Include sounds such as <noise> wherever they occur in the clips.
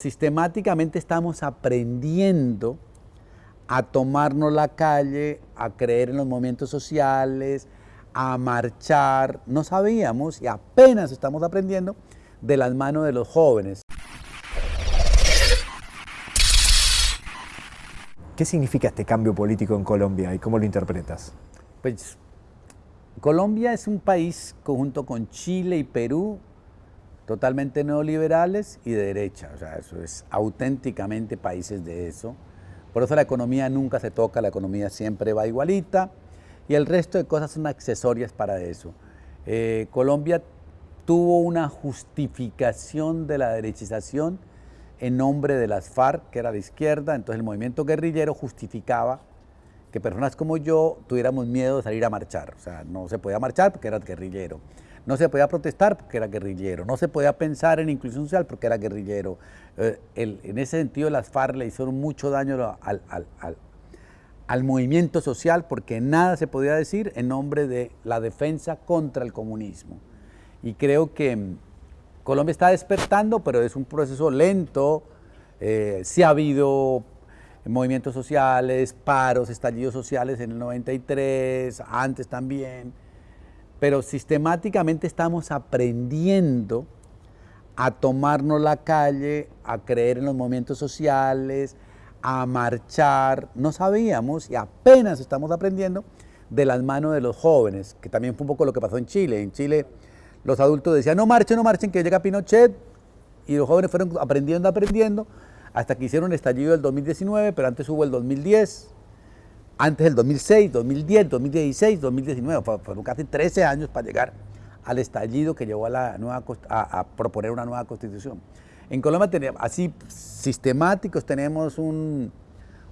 Sistemáticamente estamos aprendiendo a tomarnos la calle, a creer en los movimientos sociales, a marchar. No sabíamos y apenas estamos aprendiendo de las manos de los jóvenes. ¿Qué significa este cambio político en Colombia y cómo lo interpretas? Pues Colombia es un país junto con Chile y Perú totalmente neoliberales y de derecha, o sea, eso es auténticamente países de eso. Por eso la economía nunca se toca, la economía siempre va igualita y el resto de cosas son accesorias para eso. Eh, Colombia tuvo una justificación de la derechización en nombre de las FARC, que era de izquierda, entonces el movimiento guerrillero justificaba que personas como yo tuviéramos miedo de salir a marchar, o sea, no se podía marchar porque era guerrillero. No se podía protestar porque era guerrillero, no se podía pensar en inclusión social porque era guerrillero. Eh, en ese sentido las FARC le hicieron mucho daño al, movimiento social porque nada se podía decir en nombre de la defensa contra el comunismo. Y creo que mm, Colombia está despertando, pero es un proceso lento. Eh, ha habido movimientos sociales, paros, estallidos sociales en el 93, antes también pero sistemáticamente estamos aprendiendo a tomarnos la calle, a creer en los movimientos sociales, a marchar. No sabíamos y apenas estamos aprendiendo de las manos de los jóvenes, que también fue un poco lo que pasó en Chile. En Chile los adultos decían, no marchen, no marchen, que llega Pinochet, y los jóvenes fueron aprendiendo, aprendiendo, hasta que hicieron el estallido del 2019, pero antes hubo el 2010, antes del 2006, 2010, 2016, 2019, fueron casi 13 años para llegar al estallido que llevó a, la nueva, a, proponer una nueva constitución. En Colombia tenemos, así sistemáticos tenemos un,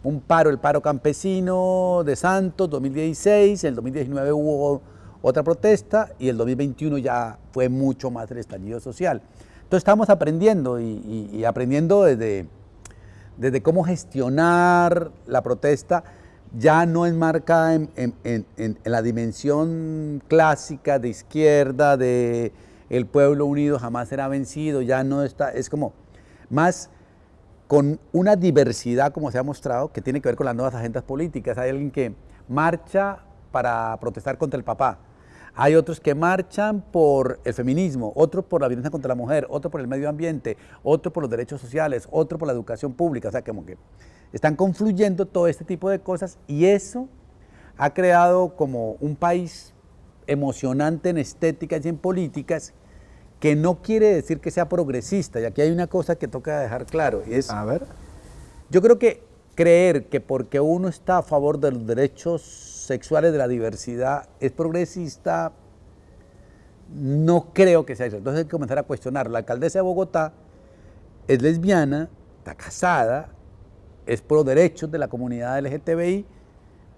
un, paro, el paro campesino de Santos, 2016, en el 2019 hubo otra protesta y el 2021 ya fue mucho más el estallido social. Entonces estamos aprendiendo y, y aprendiendo desde, desde cómo gestionar la protesta, ya no enmarcada en, en, la dimensión clásica de izquierda, de el pueblo unido jamás será vencido, ya no está, es como más con una diversidad, como se ha mostrado, que tiene que ver con las nuevas agendas políticas. Hay alguien que marcha para protestar contra el papá, hay otros que marchan por el feminismo, otros por la violencia contra la mujer, otros por el medio ambiente, otros por los derechos sociales, otros por la educación pública, o sea, como que están confluyendo todo este tipo de cosas y eso ha creado como un país emocionante en estéticas y en políticas que no quiere decir que sea progresista. Y aquí hay una cosa que toca dejar claro. Y es, a ver. Yo creo que creer que porque uno está a favor de los derechos sexuales de la diversidad es progresista, no creo que sea eso. Entonces hay que comenzar a cuestionar. La alcaldesa de Bogotá es lesbiana, está casada, es pro derechos de la comunidad LGTBI,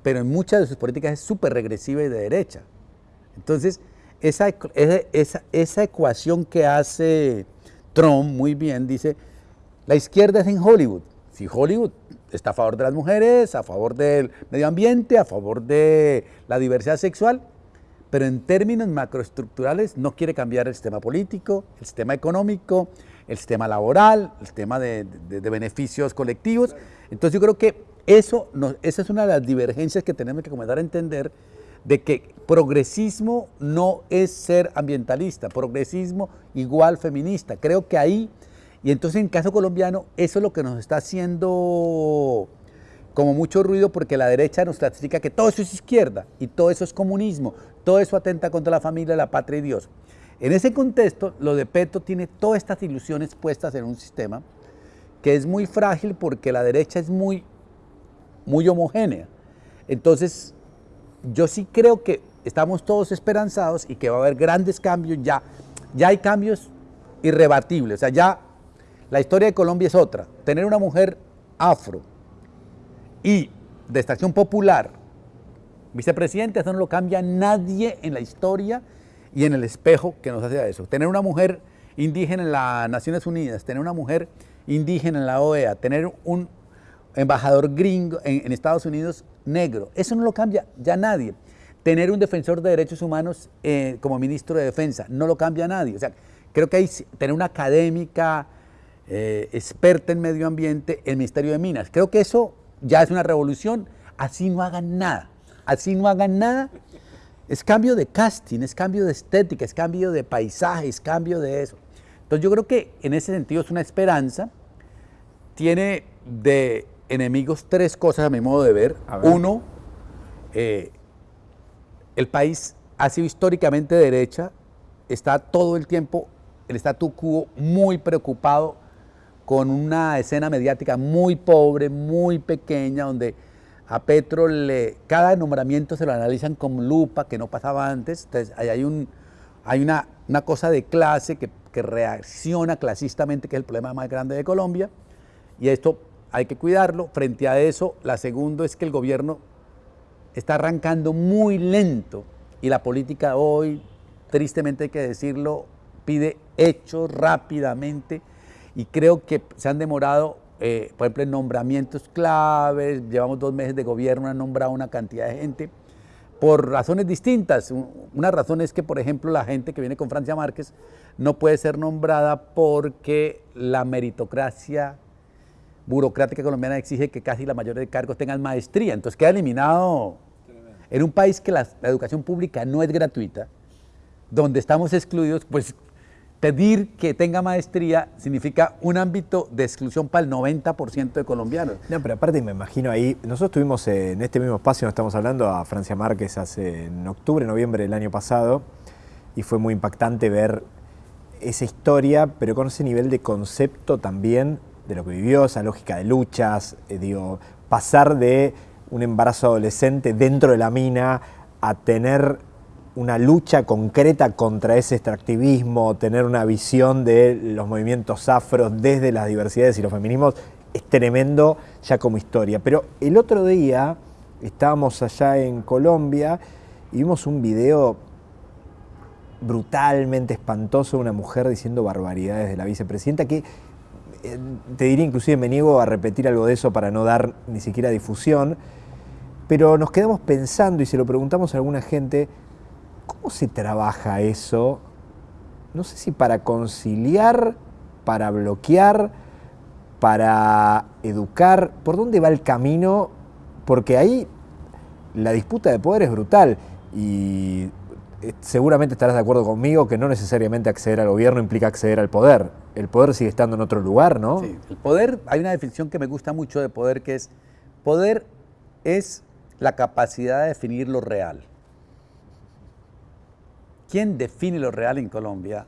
pero en muchas de sus políticas es súper regresiva y de derecha. Entonces, esa, esa, esa ecuación que hace Trump muy bien dice, la izquierda es en Hollywood. Si Hollywood está a favor de las mujeres, a favor del medio ambiente, a favor de la diversidad sexual, pero en términos macroestructurales no quiere cambiar el sistema político, el sistema económico, el sistema laboral, el sistema de, beneficios colectivos. Entonces yo creo que eso esa es una de las divergencias que tenemos que comenzar a entender de que progresismo no es ser ambientalista, progresismo igual feminista. Creo que ahí, y entonces en caso colombiano, eso es lo que nos está haciendo como mucho ruido porque la derecha nos clasifica que todo eso es izquierda y todo eso es comunismo, todo eso atenta contra la familia, la patria y Dios. En ese contexto, lo de Petro tiene todas estas ilusiones puestas en un sistema que es muy frágil porque la derecha es muy, muy homogénea. Entonces, yo sí creo que estamos todos esperanzados y que va a haber grandes cambios ya. Ya hay cambios irrebatibles, o sea, ya la historia de Colombia es otra. Tener una mujer afro, y de extracción popular, vicepresidente, eso no lo cambia nadie en la historia y en el espejo que nos hace a eso. Tener una mujer indígena en las Naciones Unidas, tener una mujer indígena en la OEA, tener un embajador gringo en, Estados Unidos negro, eso no lo cambia ya nadie. Tener un defensor de derechos humanos eh, como ministro de defensa, no lo cambia nadie. O sea, creo que hay tener una académica eh, experta en medio ambiente, el Ministerio de Minas. Creo que eso ya es una revolución. Así no hagan nada. Así no hagan nada. Es cambio de casting, es cambio de estética, es cambio de paisaje, es cambio de eso. Entonces yo creo que en ese sentido es una esperanza. Tiene de enemigos tres cosas a mi modo de ver. Uno, eh, el país ha sido históricamente derecha, está todo el tiempo el statu quo muy preocupado con una escena mediática muy pobre, muy pequeña, donde a Petro le, cada nombramiento se lo analizan con lupa, que no pasaba antes. Entonces, hay, un, hay una, una cosa de clase que, que reacciona clasistamente, que es el problema más grande de Colombia, y esto hay que cuidarlo. Frente a eso, la segunda es que el gobierno está arrancando muy lento y la política hoy, tristemente hay que decirlo, pide hechos rápidamente y creo que se han demorado, eh, por ejemplo, en nombramientos claves, llevamos dos meses de gobierno, han nombrado una cantidad de gente por razones distintas. Una razón es que, por ejemplo, la gente que viene con Francia Márquez no puede ser nombrada porque la meritocracia burocrática colombiana exige que casi la mayoría de cargos tengan maestría, entonces queda eliminado. En un país que la educación pública no es gratuita, donde estamos excluidos, pues pedir que tenga maestría significa un ámbito de exclusión para el 90% de colombianos. No, pero aparte me imagino ahí, nosotros tuvimos en este mismo espacio, nos estamos hablando a Francia Márquez hace en octubre, noviembre del año pasado, y fue muy impactante ver esa historia, pero con ese nivel de concepto también de lo que vivió, esa lógica de luchas, eh, digo, pasar de un embarazo adolescente dentro de la mina a tener una lucha concreta contra ese extractivismo, tener una visión de los movimientos afros desde las diversidades y los feminismos, es tremendo ya como historia. Pero el otro día estábamos allá en Colombia y vimos un video brutalmente espantoso de una mujer diciendo barbaridades de la vicepresidenta que eh, te diría inclusive me niego a repetir algo de eso para no dar ni siquiera difusión, pero nos quedamos pensando y se lo preguntamos a alguna gente, ¿Cómo se trabaja eso? No sé si para conciliar, para bloquear, para educar. ¿Por dónde va el camino? Porque ahí la disputa de poder es brutal y eh, seguramente estarás de acuerdo conmigo que no necesariamente acceder al gobierno implica acceder al poder. El poder sigue estando en otro lugar, ¿no? Sí, el poder, hay una definición que me gusta mucho de poder que es, poder es la capacidad de definir lo real. ¿Quién define lo real en Colombia?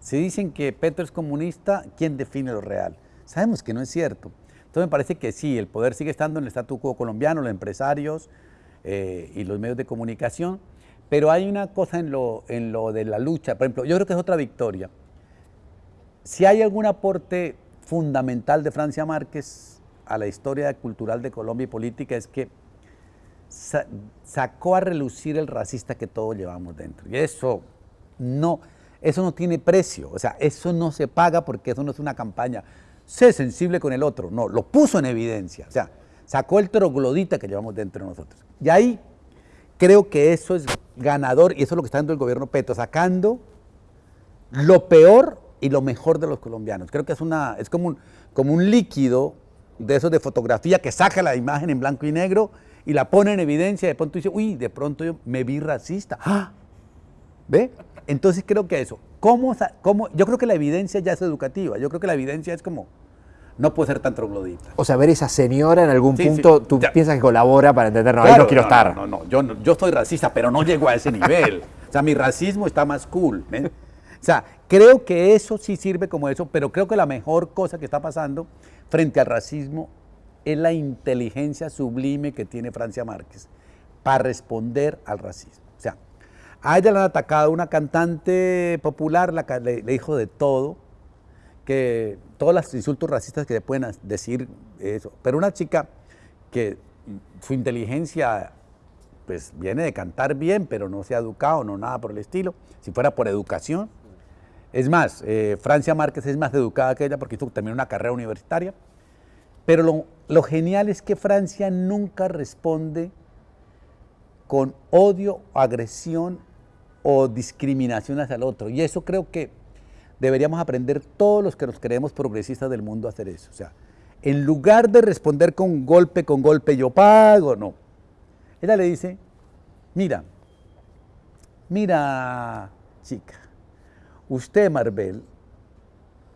Si dicen que Petro es comunista, ¿quién define lo real? Sabemos que no es cierto. Entonces me parece que sí, el poder sigue estando en el statu quo colombiano, los empresarios eh, y los medios de comunicación, pero hay una cosa en lo, en lo de la lucha, por ejemplo, yo creo que es otra victoria. Si hay algún aporte fundamental de Francia Márquez a la historia cultural de Colombia y política es que sacó a relucir el racista que todos llevamos dentro. Y eso no, eso no tiene precio, o sea, eso no se paga porque eso no es una campaña. Sé sensible con el otro, no, lo puso en evidencia, o sea, sacó el troglodita que llevamos dentro de nosotros. Y ahí creo que eso es ganador y eso es lo que está dando el gobierno Petro, sacando lo peor y lo mejor de los colombianos. Creo que es, una, es como, un, como un líquido de esos de fotografía que saca la imagen en blanco y negro y la pone en evidencia, de pronto dice, uy, de pronto yo me vi racista. ¡Ah! ¿Ve? Entonces creo que eso, ¿cómo, cómo, yo creo que la evidencia ya es educativa, yo creo que la evidencia es como, no puede ser tan troglodita. O sea, ver esa señora en algún punto, tú piensas que colabora para entender, no, ahí no quiero estar. No, no, yo, yo soy racista, pero no llego a ese nivel. o sea, mi racismo está más cool. O sea, creo que eso sí sirve como eso, pero creo que la mejor cosa que está pasando frente al racismo es la inteligencia sublime que tiene Francia Márquez para responder al racismo. O sea, a ella la han atacado una cantante popular, la, le, le dijo de todo, que todos los insultos racistas que le pueden decir eso, pero una chica que su inteligencia pues viene de cantar bien, pero no se ha educado, no nada por el estilo, si fuera por educación. Es más, eh, Francia Márquez es más educada que ella porque hizo también una carrera universitaria, pero lo, genial es que Francia nunca responde con odio, agresión o discriminación hacia el otro. Y eso creo que deberíamos aprender todos los que nos creemos progresistas del mundo a hacer eso. O sea, en lugar de responder con golpe, con golpe, yo pago, no. Ella le dice, mira, mira, chica, usted, Marvel,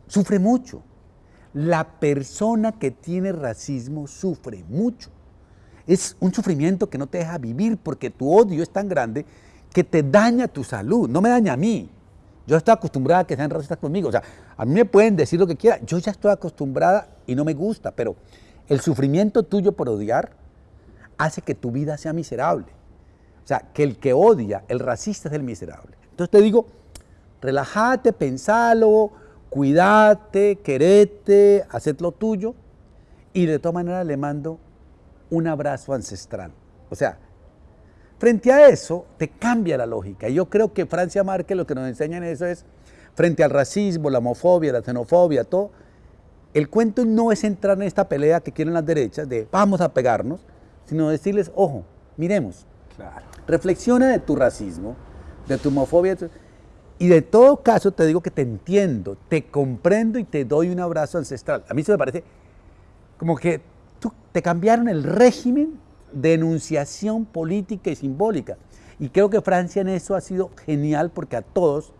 sufre mucho. La persona que tiene racismo sufre mucho. Es un sufrimiento que no te deja vivir porque tu odio es tan grande que te daña tu salud, no me daña a mí. Yo estoy acostumbrada a que sean racistas conmigo. O sea, a mí me pueden decir lo que quieran. Yo ya estoy acostumbrada y no me gusta, pero el sufrimiento tuyo por odiar hace que tu vida sea miserable. O sea, que el que odia, el racista es el miserable. Entonces te digo, relájate, pensalo, cuídate, querete, haced lo tuyo y de todas maneras le mando un abrazo ancestral. O sea, frente a eso te cambia la lógica. Y yo creo que Francia Márquez lo que nos enseña en eso es, frente al racismo, la homofobia, la xenofobia, todo, el cuento no es entrar en esta pelea que quieren las derechas de vamos a pegarnos, sino decirles, ojo, miremos, reflexiona de tu racismo, de tu homofobia, y de todo caso te digo que te entiendo, te comprendo y te doy un abrazo ancestral. A mí eso me parece como que tú, te cambiaron el régimen de enunciación política y simbólica. Y creo que Francia en eso ha sido genial porque a todos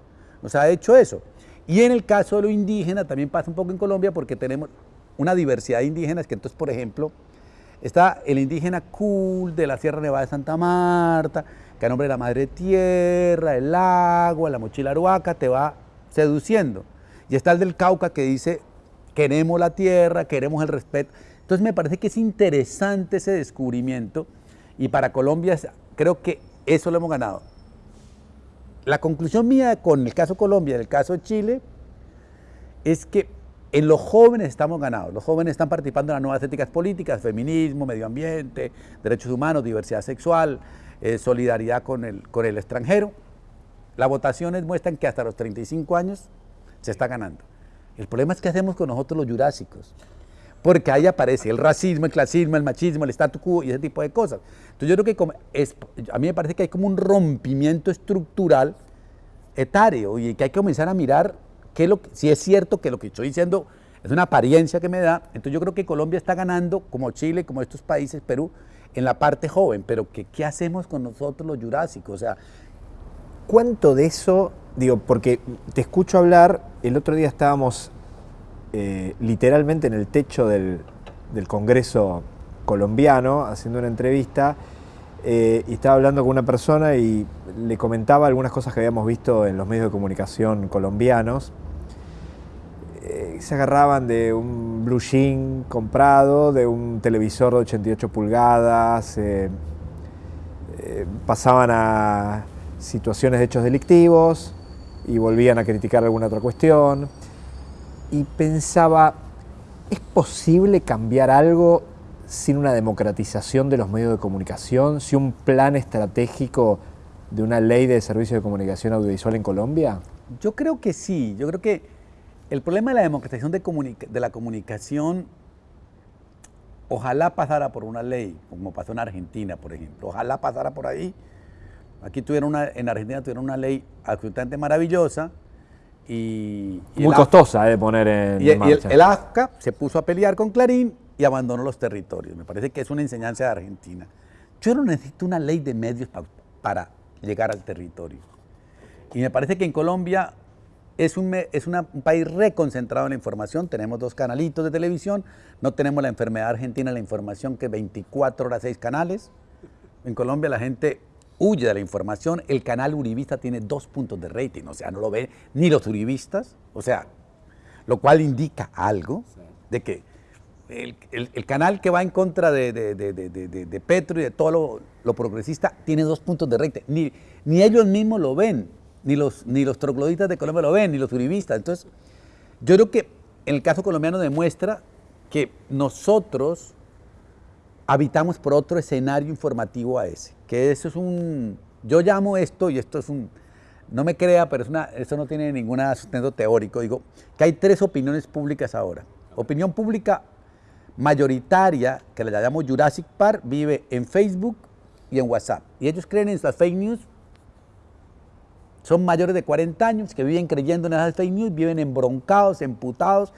nos ha hecho eso. Y en el caso de lo indígena también pasa un poco en Colombia porque tenemos una diversidad de indígenas que entonces, por ejemplo, está el indígena cool de la Sierra Nevada de Santa Marta, que a nombre de la madre tierra, el agua, la mochila aruaca, te va seduciendo. Y está el del Cauca que dice, queremos la tierra, queremos el respeto. Entonces me parece que es interesante ese descubrimiento y para Colombia creo que eso lo hemos ganado. La conclusión mía con el caso Colombia el caso Chile es que en los jóvenes estamos ganados. Los jóvenes están participando en las nuevas éticas políticas, feminismo, medio ambiente, derechos humanos, diversidad sexual, eh, solidaridad con el, con el extranjero. Las votaciones muestran que hasta los 35 años se está ganando. El problema es qué hacemos con nosotros los jurásicos porque ahí aparece el racismo, el clasismo, el machismo, el statu quo y ese tipo de cosas. Entonces yo creo que es, a mí me parece que hay como un rompimiento estructural etario y que hay que comenzar a mirar qué lo, si es cierto que lo que estoy diciendo es una apariencia que me da, entonces yo creo que Colombia está ganando, como Chile, como estos países, Perú, en la parte joven, pero que, ¿qué hacemos con nosotros los jurásicos? O sea, ¿cuánto de eso, digo, porque te escucho hablar, el otro día estábamos eh, literalmente en el techo del, Congreso colombiano haciendo una entrevista eh, y estaba hablando con una persona y le comentaba algunas cosas que habíamos visto en los medios de comunicación colombianos. Eh, se agarraban de un blue jean comprado, de un televisor de 88 pulgadas, pasaban a situaciones de hechos delictivos y volvían a criticar alguna otra cuestión y pensaba, ¿es posible cambiar algo sin una democratización de los medios de comunicación, sin un plan estratégico de una ley de servicios de comunicación audiovisual en Colombia? Yo creo que sí, yo creo que el problema de la democratización de, de la comunicación ojalá pasara por una ley, como pasó en Argentina, por ejemplo, ojalá pasara por ahí. Aquí tuvieron una, en Argentina tuvieron una ley absolutamente maravillosa, y, Muy costosa de poner en y, marcha. Y el, AFCA se puso a pelear con Clarín y abandonó los territorios. Me parece que es una enseñanza de Argentina. Yo no necesito una ley de medios para llegar al territorio. Y me parece que en Colombia es, un, es un país reconcentrado en la información. Tenemos dos canalitos de televisión. No tenemos la enfermedad argentina, la información que 24 horas, 6 canales. En Colombia la gente huye de la información. El canal Uribista tiene dos puntos de rating, o sea, no lo ven ni los Uribistas, o sea, lo cual indica algo de que el, canal que va en contra de, Petro y de todo lo, progresista tiene dos puntos de rating. Ni, ni ellos mismos lo ven, ni los, ni los trogloditas de Colombia lo ven, ni los uribistas. Entonces, yo creo que el caso colombiano demuestra que nosotros habitamos por otro escenario informativo a ese, que eso es un, yo llamo esto, y esto es un, no me crea, pero es una, eso no tiene ningún sustento teórico, digo, que hay tres opiniones públicas ahora. Opinión pública mayoritaria, que la llamamos Jurassic Park, vive en Facebook y en WhatsApp. Y ellos creen en estas fake news son mayores de 40 años que viven creyendo en esas fake news, viven embroncados, emputados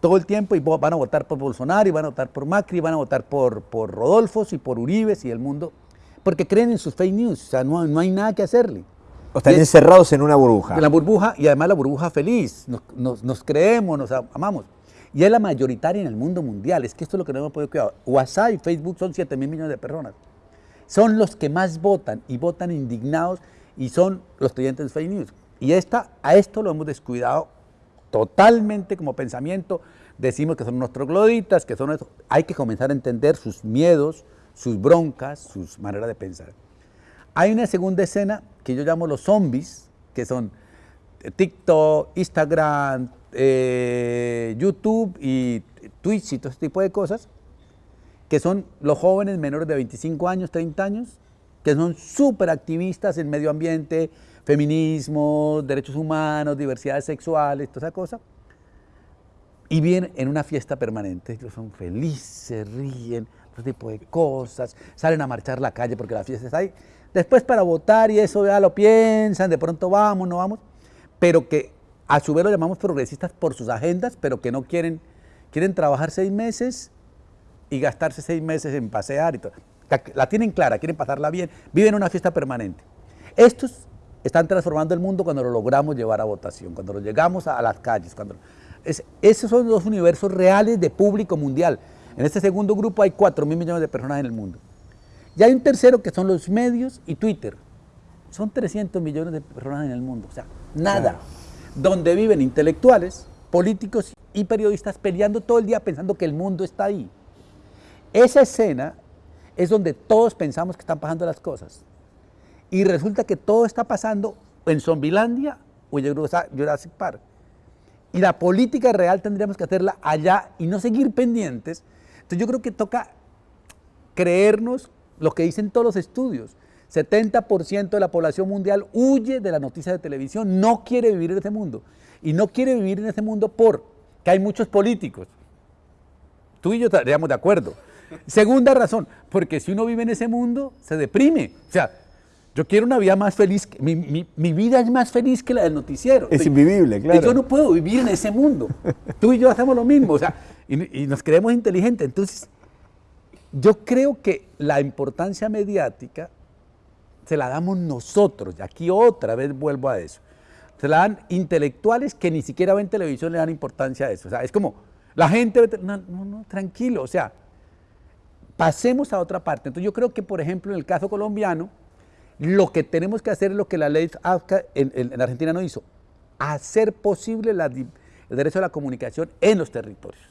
todo el tiempo y van a votar por Bolsonaro y van a votar por Macri, y van a votar por, por Rodolfos y por Uribes y el mundo, porque creen en sus fake news, o sea, no, no hay nada que hacerle. O están encerrados en una burbuja. En la burbuja y además la burbuja feliz, nos, nos, creemos, nos amamos. Y es la mayoritaria en el mundo mundial, es que esto es lo que no hemos podido cuidar. WhatsApp y Facebook son 7 mil millones de personas. Son los que más votan y votan indignados y son los creyentes de fake news. Y esta, a esto lo hemos descuidado totalmente como pensamiento. Decimos que son unos trogloditas, que son eso. Hay que comenzar a entender sus miedos, sus broncas, sus maneras de pensar. Hay una segunda escena que yo llamo los zombies, que son TikTok, Instagram, eh, YouTube y Twitch y todo ese tipo de cosas, que son los jóvenes menores de 25 años, 30 años, son súper activistas en medio ambiente, feminismo, derechos humanos, diversidades sexuales, toda esa cosa, y vienen en una fiesta permanente. Ellos son felices, ríen, todo tipo de cosas, salen a marchar la calle porque la fiesta está ahí. Después para votar y eso ya lo piensan, de pronto vamos, no vamos, pero que a su vez lo llamamos progresistas por sus agendas, pero que no quieren, quieren trabajar seis meses y gastarse seis meses en pasear y todo. La tienen clara, quieren pasarla bien, viven una fiesta permanente. Estos están transformando el mundo cuando lo logramos llevar a votación, cuando lo llegamos a, las calles. Cuando, esos son los universos reales de público mundial. En este segundo grupo hay 4 mil millones de personas en el mundo. Y hay un tercero que son los medios y Twitter. Son 300 millones de personas en el mundo. O sea, nada. Donde viven intelectuales, políticos y periodistas peleando todo el día pensando que el mundo está ahí. Esa escena es donde todos pensamos que están pasando las cosas. Y resulta que todo está pasando en Zombilandia o en Jurassic Park. Y la política real tendríamos que hacerla allá y no seguir pendientes. Entonces yo creo que toca creernos lo que dicen todos los estudios. 70% de la población mundial huye de la noticia de televisión, no quiere vivir en ese mundo. Y no quiere vivir en ese mundo porque hay muchos políticos. Tú y yo estaríamos de acuerdo. Segunda razón, porque si uno vive en ese mundo, se deprime. O sea, yo quiero una vida más feliz, mi, mi, vida es más feliz que la del noticiero. Es invivible, claro. Yo no puedo vivir en ese mundo. <laughs> Tú y yo hacemos lo mismo, o sea, y, nos creemos inteligentes. Entonces, yo creo que la importancia mediática se la damos nosotros, y aquí otra vez vuelvo a eso. Se la dan intelectuales que ni siquiera ven televisión, le dan importancia a eso. O sea, es como, la gente, no, no, no, tranquilo, o sea, pasemos a otra parte. Entonces yo creo que, por ejemplo, en el caso colombiano, lo que tenemos que hacer es lo que la ley AFCA en, Argentina no hizo, hacer posible el derecho a la comunicación en los territorios.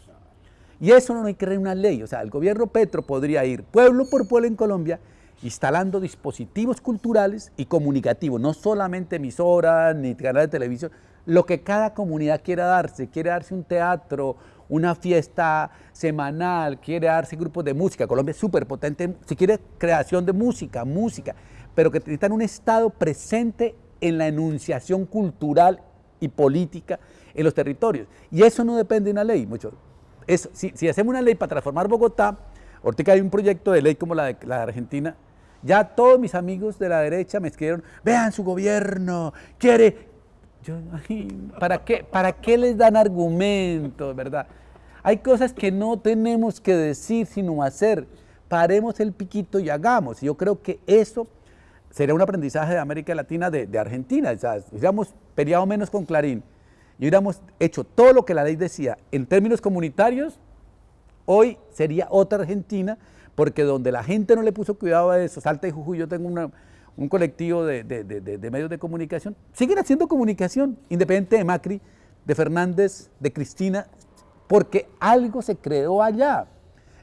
Y eso no hay que crear una ley, o sea, el gobierno Petro podría ir pueblo por pueblo en Colombia instalando dispositivos culturales y comunicativos, no solamente emisoras ni canales de televisión, lo que cada comunidad quiera darse, quiere darse un teatro, una fiesta semanal, quiere darse grupos de música, Colombia es súper potente, si quiere creación de música, música, pero que necesitan un Estado presente en la enunciación cultural y política en los territorios. Y eso no depende de una ley, mucho. si, hacemos una ley para transformar Bogotá, ahorita hay un proyecto de ley como la de, la Argentina, ya todos mis amigos de la derecha me escribieron, vean su gobierno, quiere... ¿para, qué, ¿Para qué les dan argumentos, verdad? Hay cosas que no tenemos que decir, sino hacer. Paremos el piquito y hagamos. Yo creo que eso sería un aprendizaje de América Latina, de, Argentina. O hubiéramos peleado menos con Clarín y hubiéramos hecho todo lo que la ley decía en términos comunitarios, hoy sería otra Argentina, porque donde la gente no le puso cuidado a eso, Salta y Jujuy, yo tengo un colectivo de, medios de comunicación, siguen haciendo comunicación, independiente de Macri, de Fernández, de Cristina, porque algo se creó allá.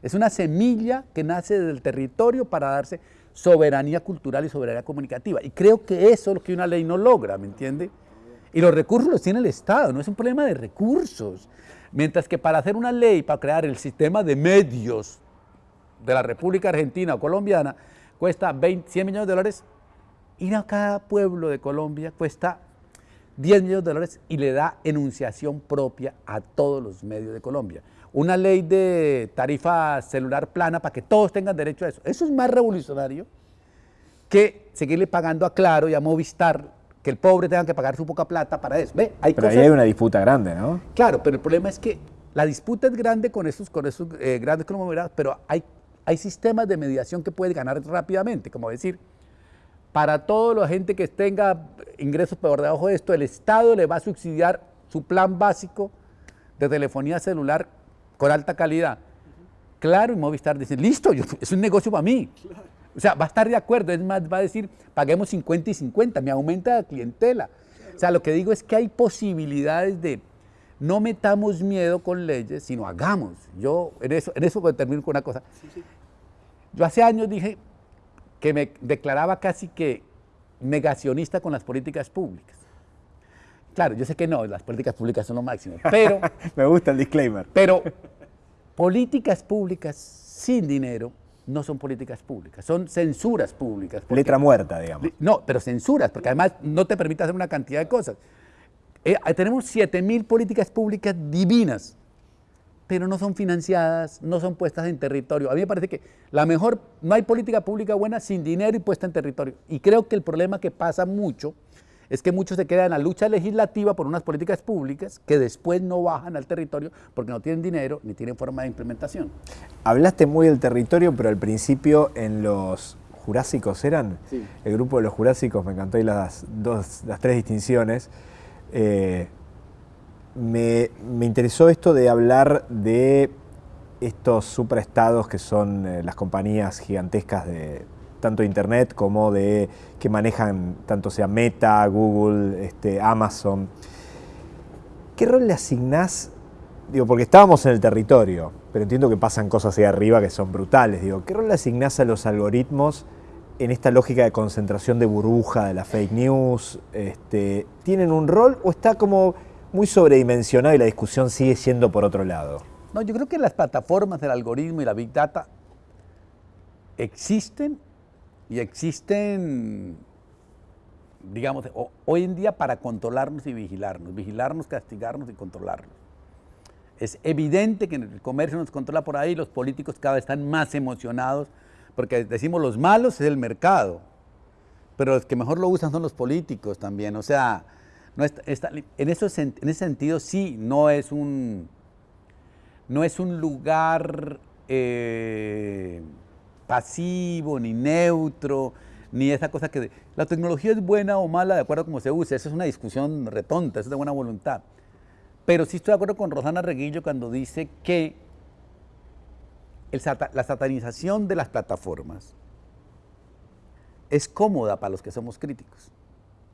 Es una semilla que nace del territorio para darse soberanía cultural y soberanía comunicativa. Y creo que eso es lo que una ley no logra, ¿me entiende? Y los recursos los tiene el Estado, no es un problema de recursos. Mientras que para hacer una ley, para crear el sistema de medios de la República Argentina o colombiana, cuesta 20, 100 millones de dólares, ir a cada pueblo de Colombia cuesta 10 millones de dólares y le da enunciación propia a todos los medios de Colombia una ley de tarifa celular plana para que todos tengan derecho a eso. Eso es más revolucionario que seguirle pagando a Claro y a Movistar que el pobre tenga que pagar su poca plata para eso. ¿Ve? Hay pero ahí hay una disputa grande, ¿no? Claro, pero el problema es que la disputa es grande con esos, con esos eh, grandes conglomerados, pero hay, hay sistemas de mediación que puedes ganar rápidamente, como decir, para toda la gente que tenga ingresos por debajo de esto, el Estado le va a subsidiar su plan básico de telefonía celular con alta calidad. Claro, y Movistar dice, listo, es un negocio para mí. O sea, va a estar de acuerdo, es más, va a decir, paguemos 50 y 50, me aumenta la clientela. O sea, lo que digo es que hay posibilidades de no metamos miedo con leyes, sino hagamos. Yo en eso, en eso termino con una cosa. Yo hace años dije que me declaraba casi que negacionista con las políticas públicas. Claro, yo sé que no, las políticas públicas son lo máximo, <laughs> pero... <laughs> me gusta el disclaimer. Pero políticas públicas sin dinero no son políticas públicas, son censuras públicas. Letra muerta, digamos. No, pero censuras, porque además no te permite hacer una cantidad de cosas. Eh, tenemos 7.000 políticas públicas divinas, pero no son financiadas, no son puestas en territorio. A mí me parece que la mejor, no hay política pública buena sin dinero y puesta en territorio. Y creo que el problema que pasa mucho es que muchos se quedan en la lucha legislativa por unas políticas públicas que después no bajan al territorio porque no tienen dinero ni tienen forma de implementación. Hablaste muy del territorio, pero al principio en los jurásicos eran, el grupo de los jurásicos, me encantó y las, dos, las tres distinciones, eh, me, interesó esto de hablar de estos superestados que son eh, las compañías gigantescas de, tanto Internet como de que manejan tanto sea Meta, Google, este, Amazon. ¿Qué rol le asignás? Digo, porque estábamos en el territorio, pero entiendo que pasan cosas ahí arriba que son brutales. Digo, ¿qué rol le asignás a los algoritmos en esta lógica de concentración de burbuja, de la fake news? Este, ¿Tienen un rol o está como muy sobredimensionado y la discusión sigue siendo por otro lado? No, yo creo que las plataformas del algoritmo y la Big Data existen y existen, digamos, hoy en día para controlarnos y vigilarnos, vigilarnos, castigarnos y controlarnos. Es evidente que el comercio nos controla por ahí, los políticos cada vez están más emocionados, porque decimos los malos es el mercado, pero los que mejor lo usan son los políticos también. O sea, no en, eso, en ese sentido sí, no es un, no es un lugar... Eh, pasivo, ni neutro, ni esa cosa que... La tecnología es buena o mala de acuerdo a cómo se use, esa es una discusión retonta, eso es de buena voluntad. Pero sí estoy de acuerdo con Rosana Reguillo cuando dice que la satanización de las plataformas es cómoda para los que somos críticos.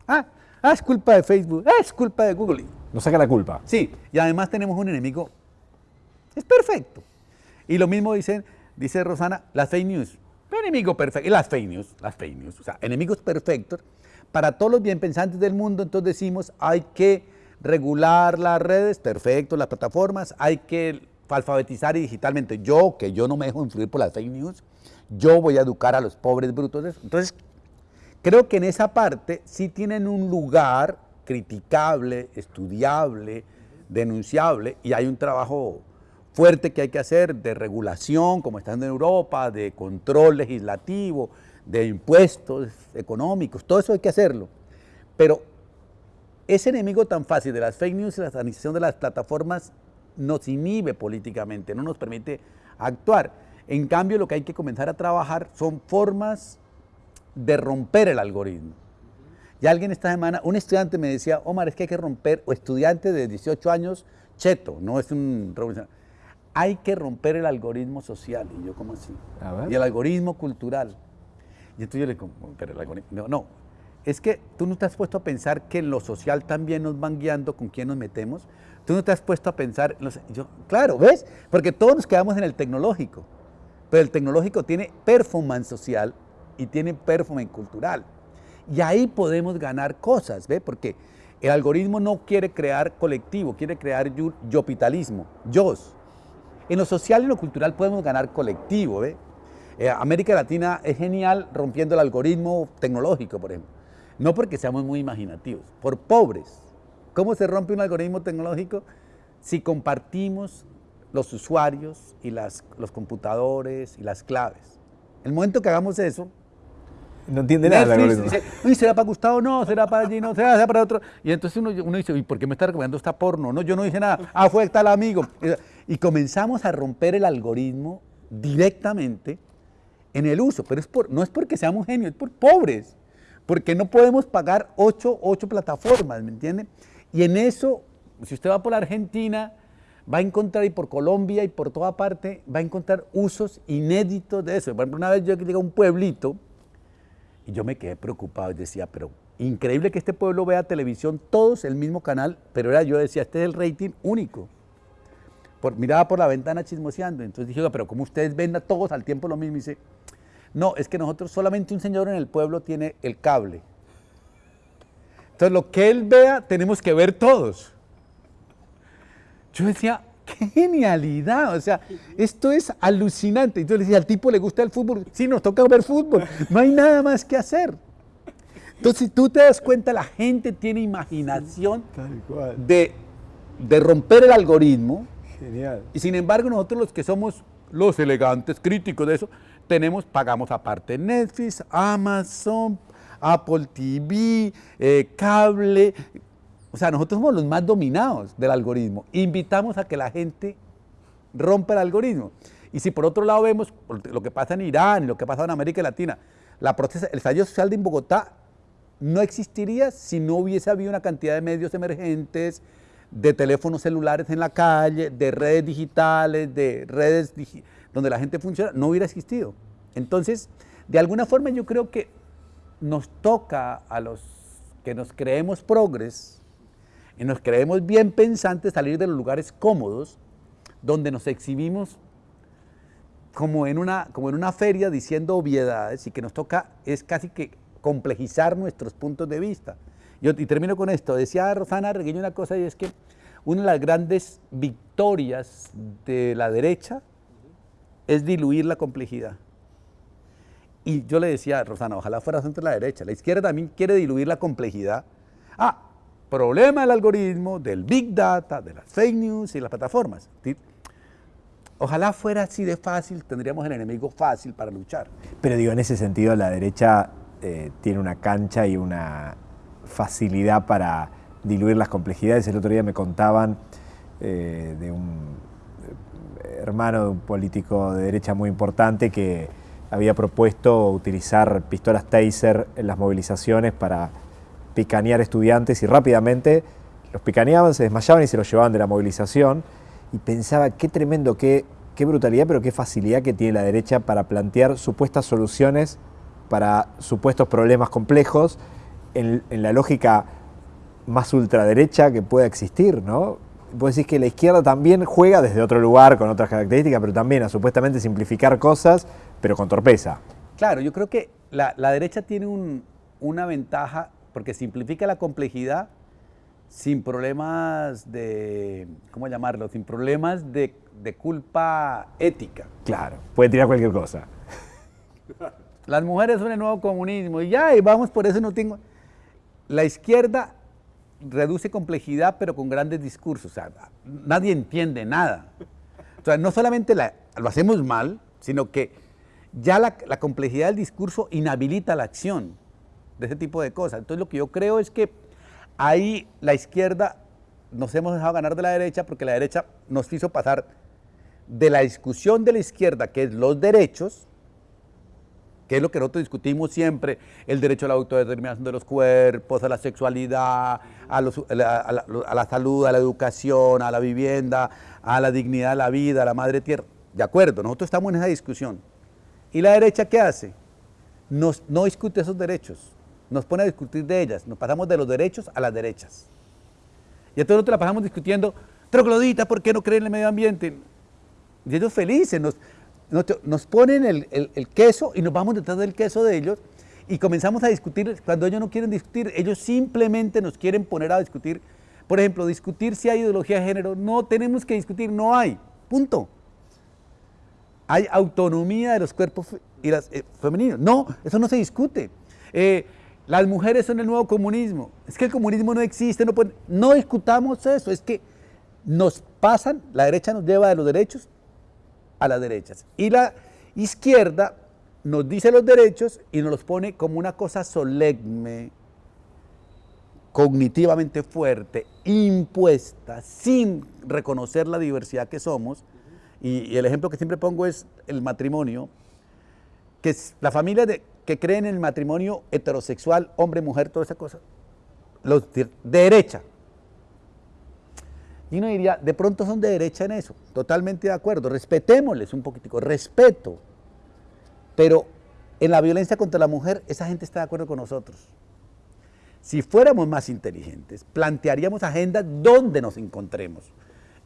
Ah, ah, es culpa de Facebook, ah, es culpa de Google. Nos saca la culpa. Sí, y además tenemos un enemigo, es perfecto. Y lo mismo dicen, dice Rosana, las fake news. Enemigo perfecto, las fake news, las fake news, o sea, enemigos perfectos. Para todos los bien pensantes del mundo, entonces decimos, hay que regular las redes, perfecto, las plataformas, hay que alfabetizar digitalmente. Yo, que yo no me dejo influir por las fake news, yo voy a educar a los pobres brutos. Entonces, creo que en esa parte sí tienen un lugar criticable, estudiable, denunciable, y hay un trabajo fuerte que hay que hacer de regulación, como están en Europa, de control legislativo, de impuestos económicos, todo eso hay que hacerlo. Pero ese enemigo tan fácil de las fake news y la satanización de las plataformas nos inhibe políticamente, no nos permite actuar. En cambio, lo que hay que comenzar a trabajar son formas de romper el algoritmo. Y alguien esta semana, un estudiante me decía, Omar, es que hay que romper, o estudiante de 18 años, cheto, no es un revolucionario hay que romper el algoritmo social. Y yo, ¿cómo así? Y el algoritmo cultural. Y entonces yo le digo, pero el algoritmo, no, no, es que tú no te has puesto a pensar que en lo social también nos van guiando con quién nos metemos. Tú no te has puesto a pensar, yo, claro, ¿ves? Porque todos nos quedamos en el tecnológico, pero el tecnológico tiene performance social y tiene performance cultural. Y ahí podemos ganar cosas, ¿ves? Porque el algoritmo no quiere crear colectivo, quiere crear yopitalismo, yo. En lo social y en lo cultural podemos ganar colectivo. ¿eh? América Latina es genial rompiendo el algoritmo tecnológico, por ejemplo. No porque seamos muy imaginativos, por pobres. ¿Cómo se rompe un algoritmo tecnológico? Si compartimos los usuarios y las, los computadores y las claves. El momento que hagamos eso, No entiende nada Netflix algoritmo. dice, "Uy, ¿será para Gustavo? No, será para allí, no, será, será para otro. Y entonces uno, uno dice, ¿y por qué me está recomendando esta porno? No, yo no dije nada. Ah, fue tal amigo. Y comenzamos a romper el algoritmo directamente en el uso. Pero es por, no es porque seamos genios, es por pobres. Porque no podemos pagar ocho, ocho plataformas, ¿me entiende? Y en eso, si usted va por la Argentina, va a encontrar, y por Colombia, y por toda parte, va a encontrar usos inéditos de eso. Por ejemplo, una vez yo llegué a un pueblito, y yo me quedé preocupado y decía, pero increíble que este pueblo vea televisión, todos el mismo canal, pero era yo decía, este es el rating único. Por, miraba por la ventana chismoseando, entonces dije, "Oiga, pero ¿cómo ustedes ven a todos al tiempo lo mismo? Y dice, no, es que nosotros solamente un señor en el pueblo tiene el cable. Entonces lo que él vea tenemos que ver todos. Yo decía, <laughs> qué genialidad, o sea, esto es alucinante. Entonces le decía, al tipo le gusta el fútbol, sí, nos toca ver fútbol, no hay nada más que hacer. Entonces, si tú te das cuenta, la gente tiene imaginación Tal cual. de, de romper el algoritmo, Genial. y sin embargo nosotros los que somos los elegantes críticos de eso, tenemos, pagamos aparte Netflix, Amazon, Apple TV, eh, cable, o sea, nosotros somos los más dominados del algoritmo. Invitamos a que la gente rompa el algoritmo. Y si por otro lado vemos lo que pasa en Irán, lo que pasa en América Latina, el estallido social de Bogotá no existiría si no hubiese habido una cantidad de medios emergentes, de teléfonos celulares en la calle, de redes digitales, de redes donde la gente funciona, no hubiera existido. Entonces, de alguna forma yo creo que nos toca a los que nos creemos progres y nos creemos bien pensantes salir de los lugares cómodos donde nos exhibimos como en una, como en una feria diciendo obviedades y que nos toca es casi que complejizar nuestros puntos de vista. Y termino con esto, decía Rosana Regueño una cosa y es que una de las grandes victorias de la derecha es diluir la complejidad. Y yo le decía Rosana, ojalá fuera entre la derecha, la izquierda también quiere diluir la complejidad. Ah, problema del algoritmo, del big data, de las fake news y las plataformas. Ojalá fuera así de fácil, tendríamos el enemigo fácil para luchar. Pero digo, en ese sentido la derecha eh, tiene una cancha y una facilidad para diluir las complejidades. El otro día me contaban eh, de un eh, hermano de un político de derecha muy importante que había propuesto utilizar pistolas taser en las movilizaciones para picanear estudiantes y rápidamente los picaneaban, se desmayaban y se los llevaban de la movilización. Y pensaba qué tremendo, qué, qué brutalidad, pero qué facilidad que tiene la derecha para plantear supuestas soluciones para supuestos problemas complejos en, en la lógica más ultraderecha que pueda existir, ¿no? Vos decís que la izquierda también juega desde otro lugar, con otras características, pero también a supuestamente simplificar cosas, pero con torpeza. Claro, yo creo que la, la derecha tiene un- una ventaja porque simplifica la complejidad sin problemas de, ¿cómo llamarlo? Sin problemas de, de culpa ética. Claro, puede tirar cualquier cosa. Las mujeres son el nuevo comunismo y ya, y vamos por eso no tengo... La izquierda reduce complejidad pero con grandes discursos, o sea, nadie entiende nada. O sea, no solamente la- lo hacemos mal, sino que ya la, la complejidad del discurso inhabilita la acción de ese tipo de cosas. Entonces lo que yo creo es que ahí la izquierda nos hemos dejado ganar de la derecha porque la derecha nos hizo pasar de la discusión de la izquierda, que es los derechos, que es lo que nosotros discutimos siempre, el derecho a la autodeterminación de los cuerpos, a la sexualidad, a, la salud, a la educación, a la vivienda, a la dignidad de la vida, a la madre tierra. De acuerdo, nosotros estamos en esa discusión. ¿Y la derecha qué hace? Nos, no discute esos derechos, nos pone a discutir de ellas, nos pasamos de los derechos a las derechas. Y entonces nosotros la pasamos discutiendo, troglodita, ¿por qué no creen en el medio ambiente? Y ellos felices, nos, nos, ponen el, el- queso y nos vamos detrás del queso de ellos y comenzamos a discutir, cuando ellos no quieren discutir, ellos simplemente nos quieren poner a discutir, por ejemplo, discutir si hay ideología de género, no tenemos que discutir, no hay, punto. Hay autonomía de los cuerpos y las, eh, femeninos, no, eso no se discute. Eh, las mujeres son el nuevo comunismo, es que el comunismo no existe, no, no discutamos eso, es que nos pasan, la derecha nos lleva de los derechos a las derechas. Y la izquierda nos dice los derechos y nos los pone como una cosa solemne, cognitivamente fuerte, impuesta, sin reconocer la diversidad que somos. Y, el ejemplo que siempre pongo es el matrimonio, que es la familia de, que creen en el matrimonio heterosexual, hombre, mujer, toda esa cosa, los de derecha. Y uno diría, de pronto son de derecha en eso, totalmente de acuerdo, respetémosles un poquitico, respeto. Pero en la violencia contra la mujer, esa gente está de acuerdo con nosotros. Si fuéramos más inteligentes, plantearíamos agendas donde nos encontremos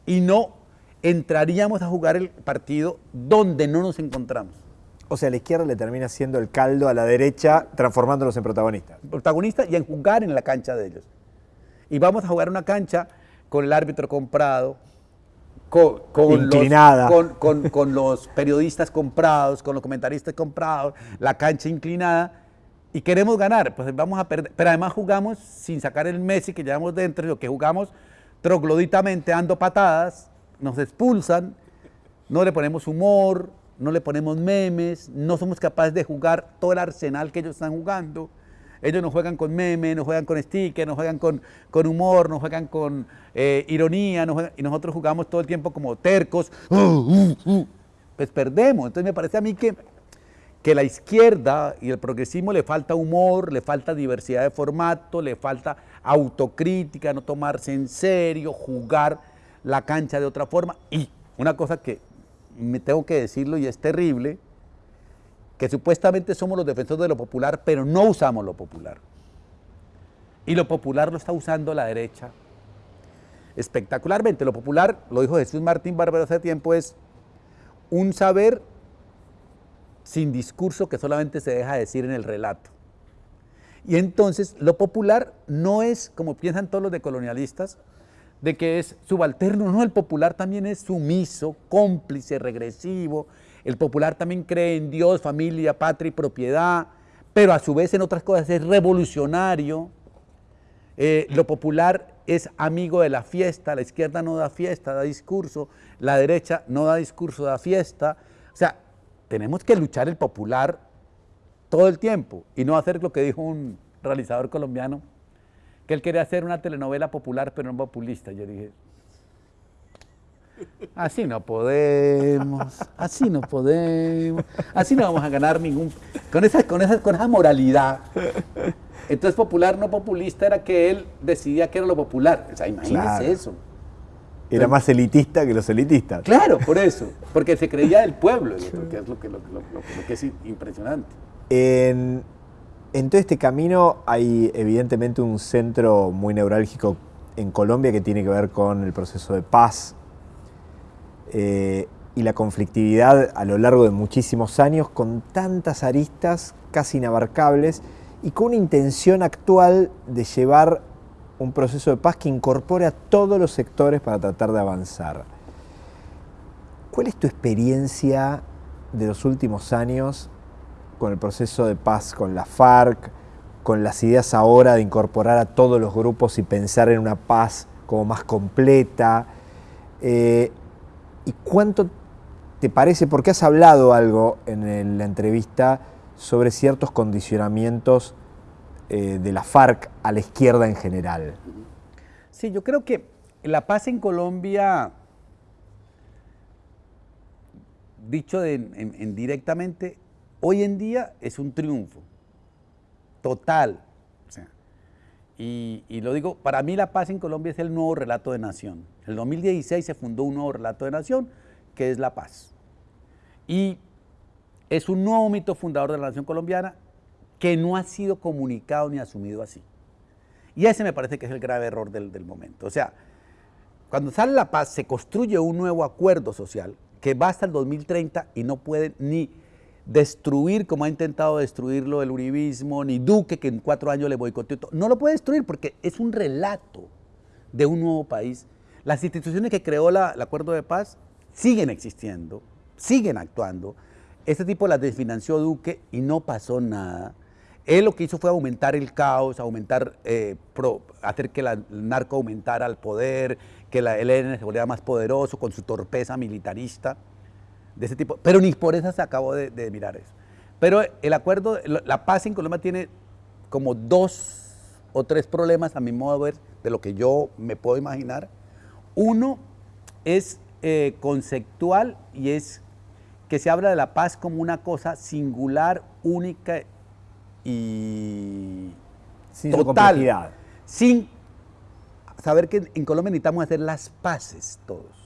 y no entraríamos a jugar el partido donde no nos encontramos. O sea, la izquierda le termina siendo el caldo a la derecha, transformándolos en protagonistas. Protagonistas y en jugar en la cancha de ellos. Y vamos a jugar una cancha con el árbitro comprado, con, inclinada. Los, con, los periodistas comprados, con los comentaristas comprados, la cancha inclinada, y queremos ganar, pues vamos a perder. Pero además jugamos sin sacar el Messi que llevamos dentro, lo que jugamos trogloditamente dando patadas, nos expulsan, no le ponemos humor, no le ponemos memes, no somos capaces de jugar todo el arsenal que ellos están jugando. Ellos no juegan con memes, no juegan con stickers, no juegan con, con humor, no juegan con eh, ironía, y nosotros jugamos todo el tiempo como tercos. Uh, uh, uh. Pues perdemos. Entonces me parece a mí que, que la izquierda y el progresismo le falta humor, le falta diversidad de formato, le falta autocrítica, no tomarse en serio, jugar la cancha de otra forma. Y una cosa que me tengo que decirlo y es terrible, que supuestamente somos los defensores de lo popular, pero no usamos lo popular. Y lo popular lo está usando la derecha espectacularmente. Lo popular, lo dijo Jesús Martín Bárbaro hace tiempo, es un saber sin discurso que solamente se deja decir en el relato. Y entonces lo popular no es, como piensan todos los decolonialistas, de que es subalterno, no, el popular también es sumiso, cómplice, regresivo, el popular también cree en Dios, familia, patria y propiedad, pero a su vez en otras cosas es revolucionario. Eh, lo popular es amigo de la fiesta, la izquierda no da fiesta, da discurso, la derecha no da discurso, da fiesta. O sea, tenemos que luchar el popular todo el tiempo y no hacer lo que dijo un realizador colombiano, que él quería hacer una telenovela popular pero no populista. Yo dije, Así no podemos, así no podemos, así no vamos a ganar ningún... Con esa, con esa, con esa moralidad. Entonces popular, no populista, era que él decidía que era lo popular. O sea, imagínese eso. Era más elitista que los elitistas. Claro, por eso, porque se creía del pueblo, que es lo que, es impresionante. En, en todo este camino hay evidentemente un centro muy neurálgico en Colombia que tiene que ver con el proceso de paz eh, y la conflictividad a lo largo de muchísimos años con tantas aristas casi inabarcables y con una intención actual de llevar un proceso de paz que incorpore a todos los sectores para tratar de avanzar. ¿Cuál es tu experiencia de los últimos años con el proceso de paz con la FARC, con las ideas ahora de incorporar a todos los grupos y pensar en una paz como más completa? Eh, ¿Y cuánto te parece, porque has hablado algo en la entrevista sobre ciertos condicionamientos eh, de la FARC a la izquierda en general? Sí, yo creo que la paz en Colombia, dicho en, directamente, hoy en día es un triunfo total. y, lo digo, para mí la paz en Colombia es el nuevo relato de nación. En el 2016 se fundó un nuevo relato de nación, que es la paz. Y es un nuevo mito fundador de la nación colombiana que no ha sido comunicado ni asumido así. Y ese me parece que es el grave error del, del momento. O sea, cuando sale la paz se construye un nuevo acuerdo social que va hasta el 2030 y no puede ni destruir como ha intentado destruirlo el uribismo, ni Duque que en cuatro años le boicoteó. No lo puede destruir porque es un relato de un nuevo país las instituciones que creó el acuerdo de paz siguen existiendo, siguen actuando. Este tipo las desfinanció Duque y no pasó nada. Él lo que hizo fue aumentar el caos, aumentar, eh, hacer que el narco aumentara el poder, que la, el ELN se volviera más poderoso con su torpeza militarista de ese tipo. Pero ni por eso se acabó de, mirar eso. Pero el acuerdo, la paz en Colombia tiene como dos o tres problemas a mi modo de ver, de lo que yo me puedo imaginar. Uno es eh, conceptual y es que se habla de la paz como una cosa singular, única y sin total, sin saber que en Colombia necesitamos hacer las paces todos.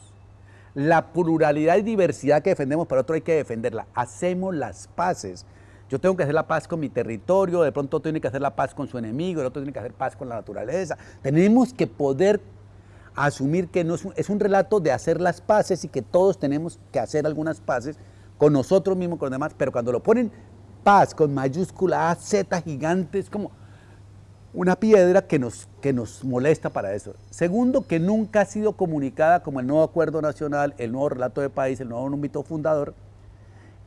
La pluralidad y diversidad que defendemos, para otro hay que defenderla. Hacemos las paces. Yo tengo que hacer la paz con mi territorio, de pronto tiene que hacer la paz con su enemigo, el otro tiene que hacer paz con la naturaleza. Tenemos que poder asumir que no es, un, es un relato de hacer las paces y que todos tenemos que hacer algunas paces con nosotros mismos, con los demás, pero cuando lo ponen paz con mayúscula A, Z gigante, es como una piedra que nos, que nos molesta para eso. Segundo, que nunca ha sido comunicada como el nuevo acuerdo nacional, el nuevo relato de país, el nuevo número fundador,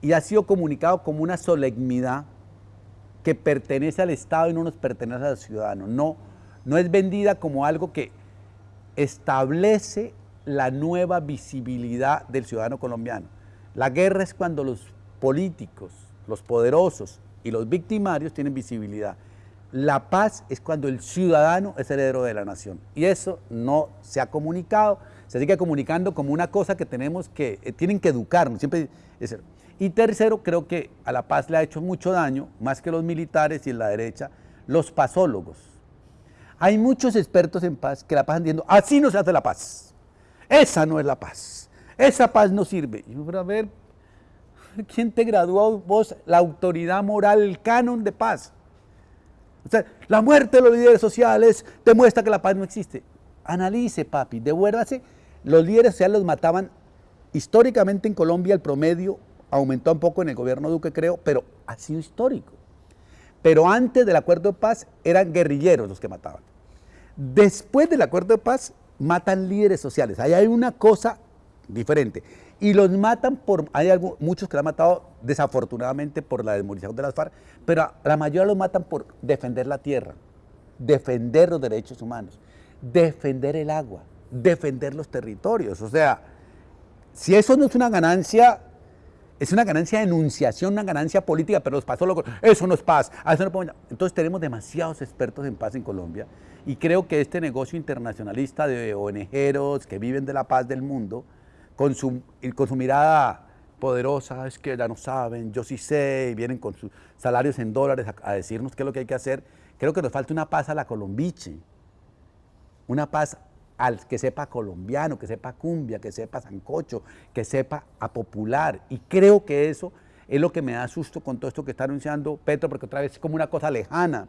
y ha sido comunicado como una solemnidad que pertenece al Estado y no nos pertenece al ciudadano. No, no es vendida como algo que establece la nueva visibilidad del ciudadano colombiano. La guerra es cuando los políticos, los poderosos y los victimarios tienen visibilidad. La paz es cuando el ciudadano es heredero de la nación. Y eso no se ha comunicado, se sigue comunicando como una cosa que tenemos que, eh, tienen que educarnos. Siempre y tercero, creo que a la paz le ha hecho mucho daño, más que los militares y en la derecha, los pasólogos. Hay muchos expertos en paz que la paz entiendo, así no se hace la paz. Esa no es la paz. Esa paz no sirve. Y yo, a ver, ¿quién te graduó vos la autoridad moral, el canon de paz? La muerte de los líderes sociales demuestra que la paz no existe. Analice, papi, devuélvase. Los líderes sociales los mataban históricamente en Colombia, el promedio aumentó un poco en el gobierno Duque, creo, pero ha sido histórico. Pero antes del acuerdo de paz eran guerrilleros los que mataban. Después del acuerdo de paz matan líderes sociales. Ahí hay una cosa diferente. Y los matan por, hay muchos que lo han matado desafortunadamente por la desmovilización de las FARC, pero la mayoría los matan por defender la tierra, defender los derechos humanos, defender el agua, defender los territorios. O sea, si eso no es una ganancia es una ganancia de enunciación, una ganancia política, pero los pasólogos, eso no es paz. Eso no Entonces tenemos demasiados expertos en paz en Colombia y creo que este negocio internacionalista de ONGeros que viven de la paz del mundo, con su, con su mirada poderosa, es que ya no saben, yo sí sé, y vienen con sus salarios en dólares a, a decirnos qué es lo que hay que hacer, creo que nos falta una paz a la colombiche, una paz al que sepa colombiano, que sepa cumbia, que sepa sancocho, que sepa a popular. Y creo que eso es lo que me da susto con todo esto que está anunciando Petro, porque otra vez es como una cosa lejana.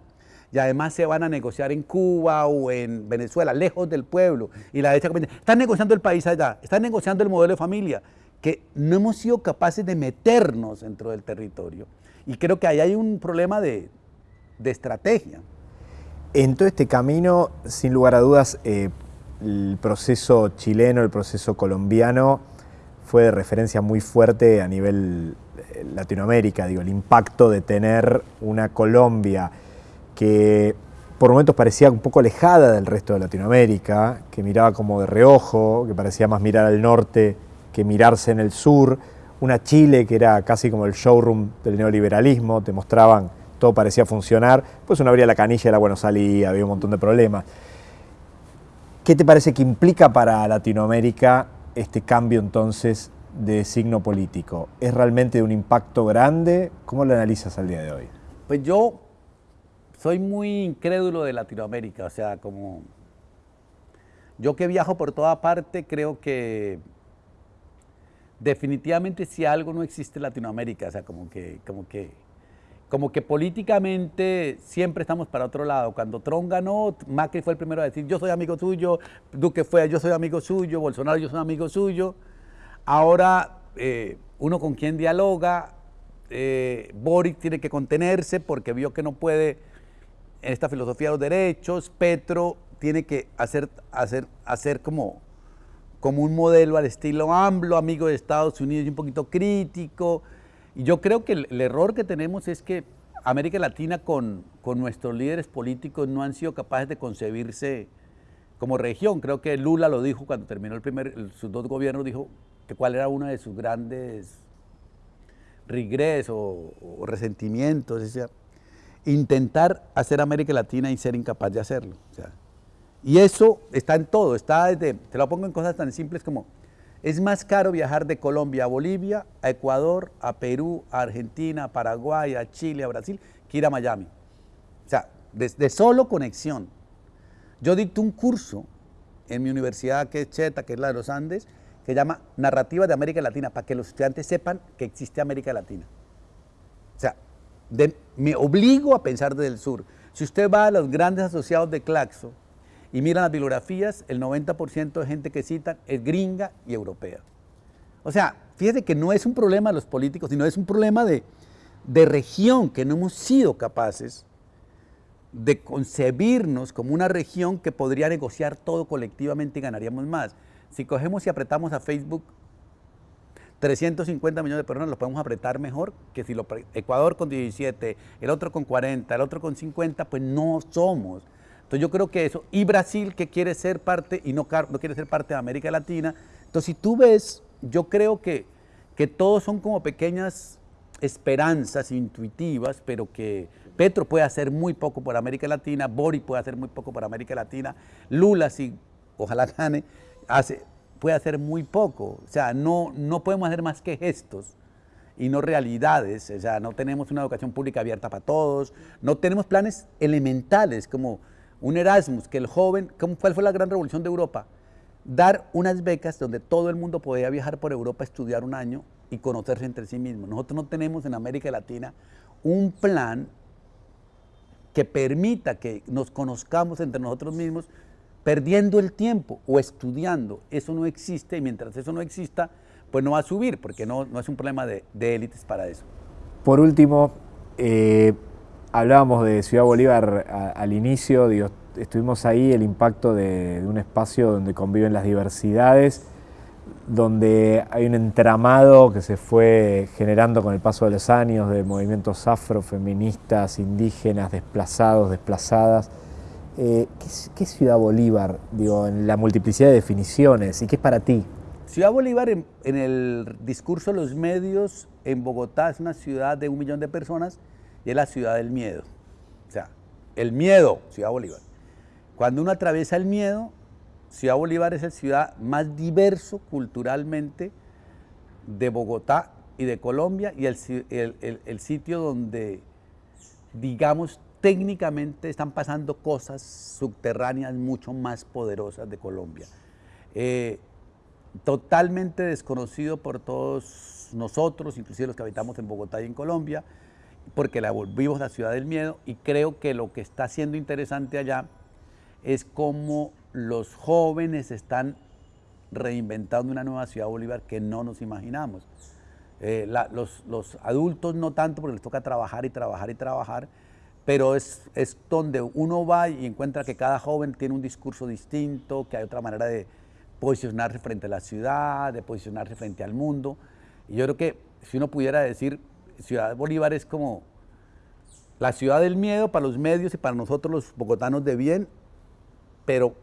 Y además se van a negociar en Cuba o en Venezuela, lejos del pueblo. Y la derecha están negociando el país allá, están negociando el modelo de familia, que no hemos sido capaces de meternos dentro del territorio. Y creo que ahí hay un problema de, estrategia. En todo este camino, sin lugar a dudas, eh, el proceso chileno, el proceso colombiano fue de referencia muy fuerte a nivel eh, Latinoamérica, digo, el impacto de tener una Colombia que por momentos parecía un poco alejada del resto de Latinoamérica, que miraba como de reojo, que parecía más mirar al norte que mirarse en el sur, una Chile que era casi como el showroom del neoliberalismo, te mostraban todo parecía funcionar, pues uno abría la canilla y el agua no salía, había un montón de problemas. ¿Qué te parece que implica para Latinoamérica este cambio entonces de signo político? ¿Es realmente de un impacto grande? ¿Cómo lo analizas al día de hoy? Pues yo soy muy incrédulo de Latinoamérica, o sea, como yo que viajo por toda parte creo que definitivamente si algo no existe en Latinoamérica, o sea, como que, como que como que políticamente siempre estamos para otro lado. Cuando Trump ganó, Macri fue el primero a decir yo soy amigo suyo, Duque fue yo soy amigo suyo, Bolsonaro yo soy amigo suyo. Ahora eh, uno con quien dialoga, eh, Boric tiene que contenerse porque vio que no puede en esta filosofía de los derechos, Petro tiene que hacer, hacer, hacer como, como un modelo al estilo AMLO, amigo de Estados Unidos y un poquito crítico, y yo creo que el, error que tenemos es que América Latina con, nuestros líderes políticos no han sido capaces de concebirse como región. Creo que Lula lo dijo cuando terminó el primer, sus dos gobiernos, dijo que cuál era una de sus grandes regreso o, resentimientos, intentar hacer América Latina y ser incapaz de hacerlo. y eso está en todo, está desde, te lo pongo en cosas tan simples como, es más caro viajar de Colombia a Bolivia, a Ecuador, a Perú, a Argentina, a Paraguay, a Chile, a Brasil, que ir a Miami. O sea, de solo conexión. Yo dicto un curso en mi universidad que es Cheta, que es la de los Andes, que se llama Narrativa de América Latina, para que los estudiantes sepan que existe América Latina. O sea, me obligo a pensar desde el sur. Si usted va a los grandes asociados de Claxo y mira las bibliografías, el 90% de gente que citan es gringa y europea. O sea, fíjese que no es un problema de los políticos, sino es un problema de, de región, que no hemos sido capaces de concebirnos como una región que podría negociar todo colectivamente y ganaríamos más. Si cogemos y apretamos a Facebook 350 millones de personas, los podemos apretar mejor que si lo, Ecuador con 17, el otro con 40, el otro con 50, pues no somos. Entonces yo creo que eso, y Brasil que quiere ser parte y no, no quiere ser parte de América Latina. Entonces si tú ves, yo creo que, que todos son como pequeñas esperanzas intuitivas, pero que Petro puede hacer muy poco por América Latina, Bori puede hacer muy poco por América Latina, Lula, si ojalá gane, hace, puede hacer muy poco. O sea, no, no podemos hacer más que gestos y no realidades. O sea, no tenemos una educación pública abierta para todos, no tenemos planes elementales como un Erasmus, que el joven, ¿cuál fue la gran revolución de Europa? Dar unas becas donde todo el mundo podía viajar por Europa estudiar un año y conocerse entre sí mismos. Nosotros no tenemos en América Latina un plan que permita que nos conozcamos entre nosotros mismos perdiendo el tiempo o estudiando. Eso no existe y mientras eso no exista, pues no va a subir porque no, no es un problema de, élites para eso. Por último, eh, hablábamos de Ciudad Bolívar al inicio, estuvimos ahí, el impacto de, de un espacio donde conviven las diversidades donde hay un entramado que se fue generando con el paso de los años de movimientos afrofeministas, indígenas, desplazados, desplazadas. Eh, ¿qué, es, Ciudad Bolívar, digo, en la multiplicidad de definiciones y qué es para ti? Ciudad Bolívar en, el discurso de los medios en Bogotá es una ciudad de un millón de personas y es la ciudad del miedo. O sea, el miedo, Ciudad Bolívar. Cuando uno atraviesa el miedo, Ciudad Bolívar es la ciudad más diverso culturalmente de Bogotá y de Colombia y el, sitio donde, digamos, técnicamente están pasando cosas subterráneas mucho más poderosas de Colombia. Eh, totalmente desconocido por todos nosotros, inclusive los que habitamos en Bogotá y en Colombia, porque la volvimos la ciudad del miedo y creo que lo que está siendo interesante allá es cómo los jóvenes están reinventando una nueva ciudad Bolívar que no nos imaginamos. Eh, los, adultos no tanto porque les toca trabajar y trabajar y trabajar, pero es, es donde uno va y encuentra que cada joven tiene un discurso distinto, que hay otra manera de posicionarse frente a la ciudad, de posicionarse frente al mundo. Y yo creo que si uno pudiera decir, Ciudad Bolívar es como la ciudad del miedo para los medios y para nosotros los bogotanos de bien, pero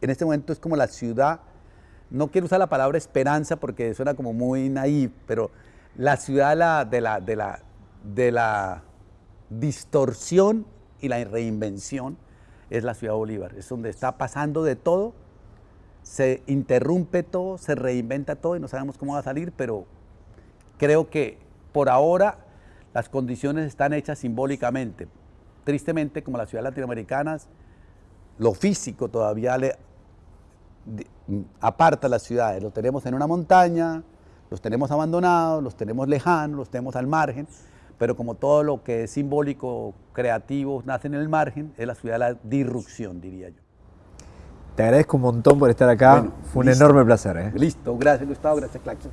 en este momento es como la ciudad, no quiero usar la palabra esperanza porque suena como muy naif, pero la ciudad de la, de la, de la distorsión y la reinvención es la ciudad de Bolívar, es donde está pasando de todo, se interrumpe todo, se reinventa todo y no sabemos cómo va a salir, pero creo que por ahora las condiciones están hechas simbólicamente. Tristemente, como las ciudades latinoamericanas, lo físico todavía le aparta las ciudades. Los tenemos en una montaña, los tenemos abandonados, los tenemos lejanos, los tenemos al margen, pero como todo lo que es simbólico, creativo, nace en el margen, es la ciudad de la disrupción, diría yo. Te agradezco un montón por estar acá, fue un enorme placer. ¿eh? Listo, gracias Gustavo, gracias Claxon.